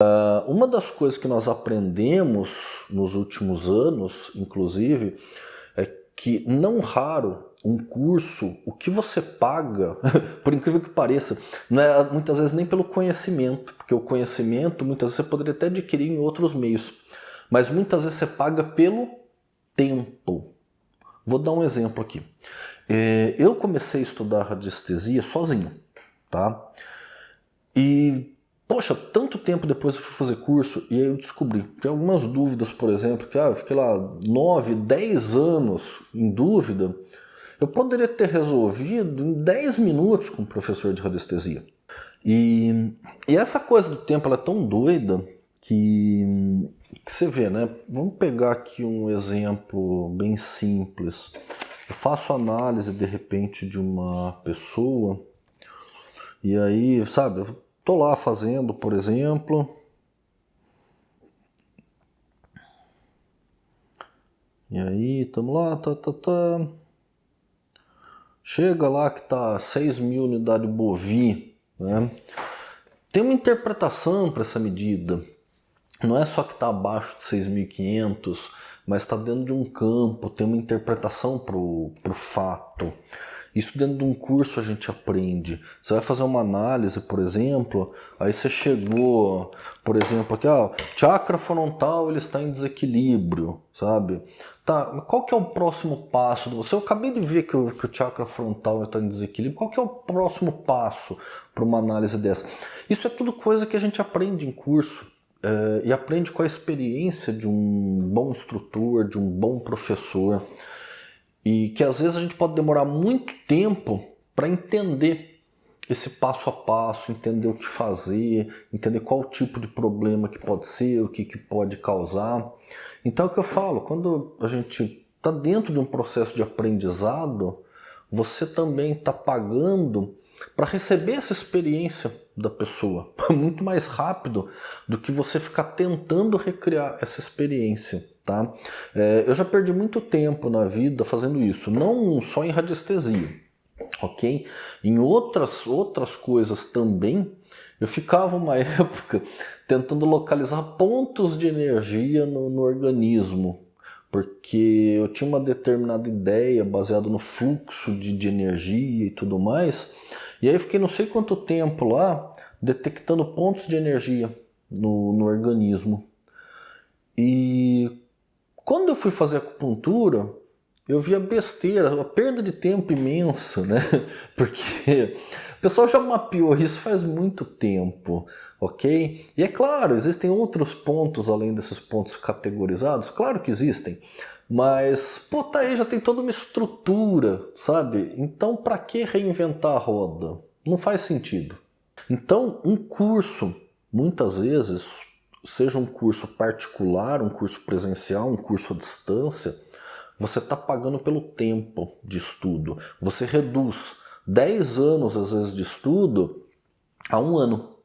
Uh, uma das coisas que nós aprendemos nos últimos anos, inclusive, é que não raro um curso, o que você paga, por incrível que pareça, não é muitas vezes nem pelo conhecimento, porque o conhecimento muitas vezes você poderia até adquirir em outros meios, mas muitas vezes você paga pelo tempo. Vou dar um exemplo aqui. É, eu comecei a estudar radiestesia sozinho, tá? E, poxa, tanto tempo depois eu fui fazer curso e aí eu descobri. Tem algumas dúvidas, por exemplo, que ah, eu fiquei lá 9, 10 anos em dúvida. Eu poderia ter resolvido em 10 minutos com o professor de radiestesia. E, e essa coisa do tempo é tão doida que, que você vê, né? Vamos pegar aqui um exemplo bem simples. Eu faço análise de repente de uma pessoa e aí, sabe, tô lá fazendo, por exemplo, E aí, estamos lá, tá, tá, tá. Chega lá que tá 6 mil unidades bovi, né? Tem uma interpretação para essa medida. Não é só que está abaixo de 6.500, mas está dentro de um campo, tem uma interpretação para o fato. Isso dentro de um curso a gente aprende. Você vai fazer uma análise, por exemplo, aí você chegou, por exemplo, aqui, ó, chakra frontal ele está em desequilíbrio, sabe? Tá, mas qual que é o próximo passo? Você, eu acabei de ver que o, que o chakra frontal está em desequilíbrio. Qual que é o próximo passo para uma análise dessa? Isso é tudo coisa que a gente aprende em curso. É, e aprende com a experiência de um bom instrutor, de um bom professor. E que às vezes a gente pode demorar muito tempo para entender esse passo a passo, entender o que fazer, entender qual tipo de problema que pode ser, o que, que pode causar. Então é o que eu falo, quando a gente está dentro de um processo de aprendizado, você também está pagando para receber essa experiência da pessoa, muito mais rápido do que você ficar tentando recriar essa experiência. Tá? É, eu já perdi muito tempo na vida fazendo isso, não só em radiestesia, ok? Em outras, outras coisas também, eu ficava uma época tentando localizar pontos de energia no, no organismo, porque eu tinha uma determinada ideia baseada no fluxo de, de energia e tudo mais, e aí fiquei não sei quanto tempo lá detectando pontos de energia no, no organismo. E quando eu fui fazer acupuntura, eu vi a besteira, a perda de tempo imensa, né? Porque o pessoal já mapeou isso faz muito tempo, ok? E é claro, existem outros pontos além desses pontos categorizados, claro que existem, mas, pô, tá aí, já tem toda uma estrutura, sabe? Então, para que reinventar a roda? Não faz sentido. Então, um curso, muitas vezes, seja um curso particular, um curso presencial, um curso à distância, você está pagando pelo tempo de estudo. Você reduz 10 anos, às vezes, de estudo a um ano.